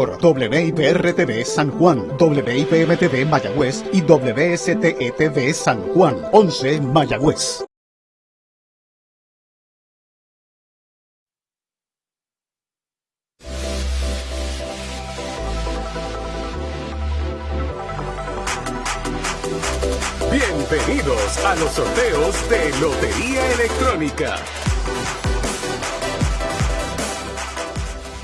WIPR-TV San Juan, WIPM-TV Mayagüez y WSTE-TV San Juan, 11 Mayagüez. Bienvenidos a los sorteos de Lotería Electrónica.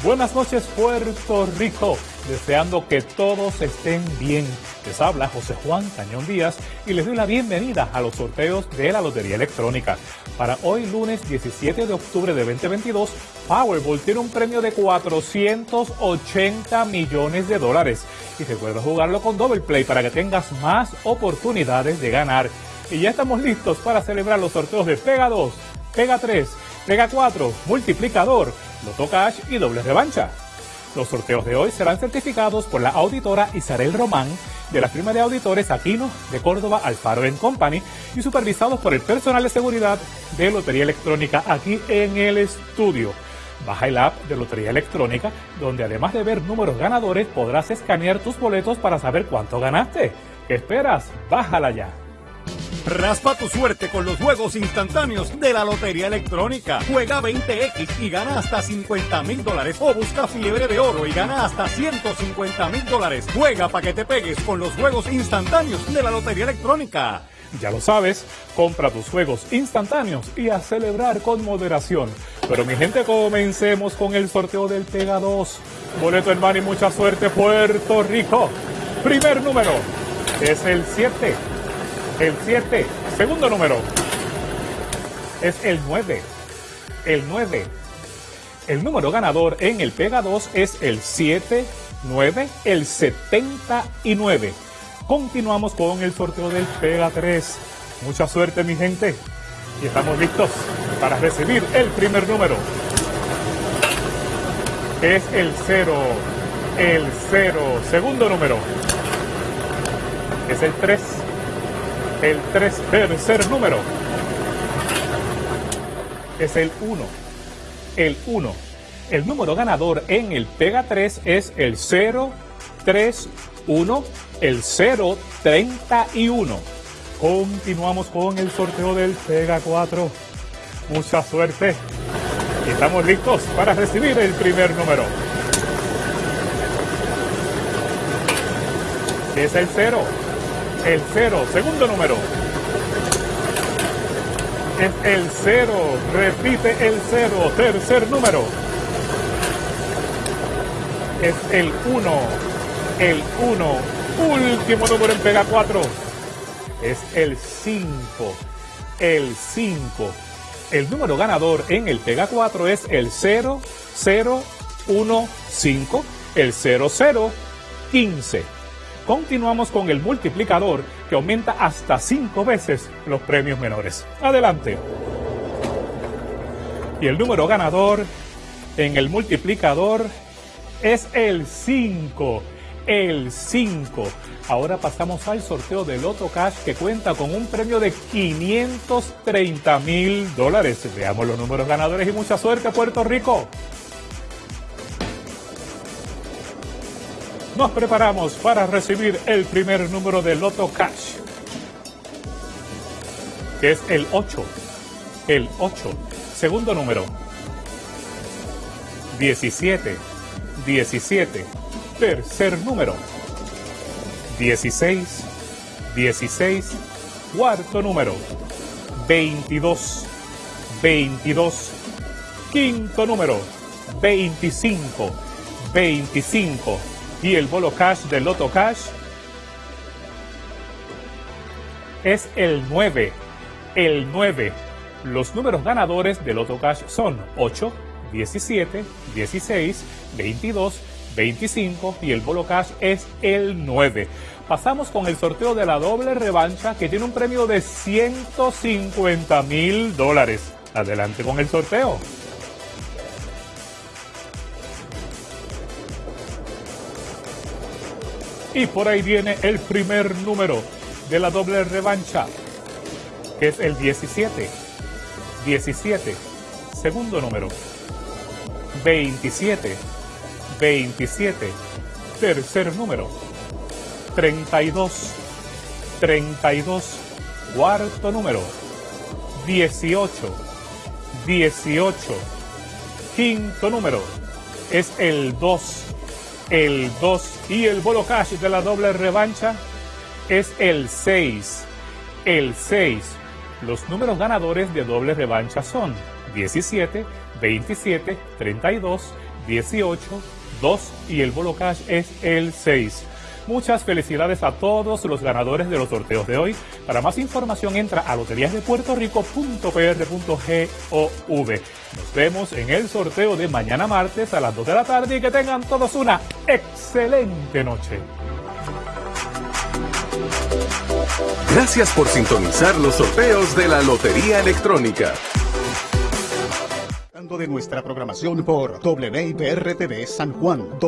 Buenas noches Puerto Rico, deseando que todos estén bien. Les habla José Juan Cañón Díaz y les doy la bienvenida a los sorteos de la Lotería Electrónica. Para hoy lunes 17 de octubre de 2022, Powerball tiene un premio de 480 millones de dólares. Y recuerda jugarlo con Double Play para que tengas más oportunidades de ganar. Y ya estamos listos para celebrar los sorteos de Pega 2, Pega 3, Pega 4, Multiplicador, Loto Cash y Doble Revancha. Los sorteos de hoy serán certificados por la auditora Isabel Román de la firma de auditores Aquino de Córdoba Alfaro Company y supervisados por el personal de seguridad de Lotería Electrónica aquí en el estudio. Baja el app de Lotería Electrónica, donde además de ver números ganadores podrás escanear tus boletos para saber cuánto ganaste. ¿Qué esperas? Bájala ya. Raspa tu suerte con los juegos instantáneos de la Lotería Electrónica. Juega 20X y gana hasta 50 mil dólares. O busca fiebre de oro y gana hasta 150 mil dólares. Juega para que te pegues con los juegos instantáneos de la Lotería Electrónica. Ya lo sabes, compra tus juegos instantáneos y a celebrar con moderación. Pero mi gente, comencemos con el sorteo del Pega 2. Boleto hermano y mucha suerte, Puerto Rico. Primer número es el 7. El 7. Segundo número es el 9. El 9. El número ganador en el Pega 2 es el 7, 9, el 79. Continuamos con el sorteo del Pega 3. Mucha suerte, mi gente. Y estamos listos para recibir el primer número. Es el 0. El 0. Segundo número. Es el 3. El 3. Tercer número. Es el 1. El 1. El número ganador en el Pega 3 es el 0, 3, 1, el 031. Continuamos con el sorteo del Pega 4. Mucha suerte. Estamos listos para recibir el primer número. Es el 0. El 0. Segundo número. Es el 0. Repite el 0. Tercer número. Es el 1 el 1. Último número en Pega 4. Es el 5. El 5. El número ganador en el Pega 4 es el 0, 0, 1, 5, el 0, 0, 15. Continuamos con el multiplicador que aumenta hasta 5 veces los premios menores. Adelante. Y el número ganador en el multiplicador es el 5 el 5. Ahora pasamos al sorteo del Loto Cash que cuenta con un premio de 530 mil dólares. Veamos los números ganadores y mucha suerte Puerto Rico. Nos preparamos para recibir el primer número del Loto Cash, que es el 8. El 8. Segundo número. 17. 17 tercer número. 16, 16, cuarto número. 22, 22, quinto número. 25, 25. Y el bolo cash del Loto Cash es el 9, el 9. Los números ganadores del Loto Cash son 8, 17, 16, 22, 25 y el Bolo Cash es el 9. Pasamos con el sorteo de la doble revancha que tiene un premio de 150 mil dólares. Adelante con el sorteo. Y por ahí viene el primer número de la doble revancha, que es el 17. 17. Segundo número. 27. 27. Tercer número, 32. 32. Cuarto número, 18. 18. Quinto número es el 2. El 2 y el bolo cash de la doble revancha es el 6. El 6. Los números ganadores de doble revancha son 17, 27, 32, 18, 2 y el bolo cash es el 6. Muchas felicidades a todos los ganadores de los sorteos de hoy. Para más información entra a loteriasdepuertorico.pr.gov. Nos vemos en el sorteo de mañana martes a las 2 de la tarde y que tengan todos una excelente noche. Gracias por sintonizar los sorteos de la Lotería Electrónica. de nuestra programación por WIPR-TV San Juan,